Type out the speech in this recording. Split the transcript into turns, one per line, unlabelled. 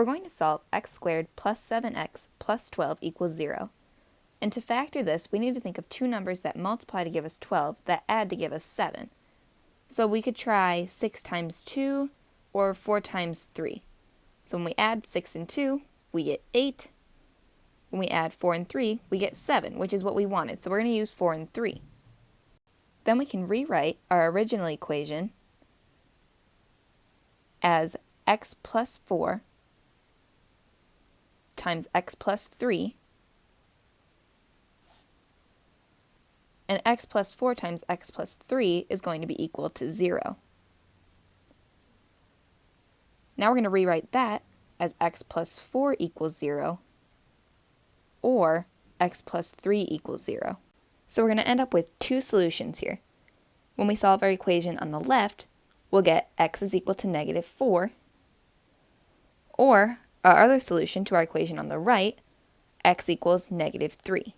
we're going to solve x squared plus 7x plus 12 equals 0. And to factor this, we need to think of two numbers that multiply to give us 12 that add to give us 7. So we could try 6 times 2 or 4 times 3. So when we add 6 and 2, we get 8. When we add 4 and 3, we get 7, which is what we wanted. So we're going to use 4 and 3. Then we can rewrite our original equation as x plus 4 times x plus 3 and x plus 4 times x plus 3 is going to be equal to 0. Now we're going to rewrite that as x plus 4 equals 0 or x plus 3 equals 0. So we're going to end up with two solutions here. When we solve our equation on the left, we'll get x is equal to negative 4, or our other solution to our equation on the right, x equals negative 3.